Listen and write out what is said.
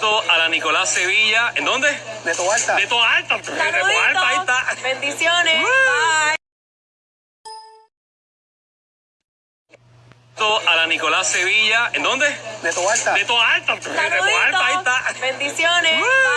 a la Nicolás Sevilla. ¿En dónde? De tu alta. De Toa Alta. De ahí está. Bendiciones. Bye. A la Nicolás Sevilla. ¿En dónde? De tu alta. De Toa Alta. De ahí está. Bendiciones. Bye.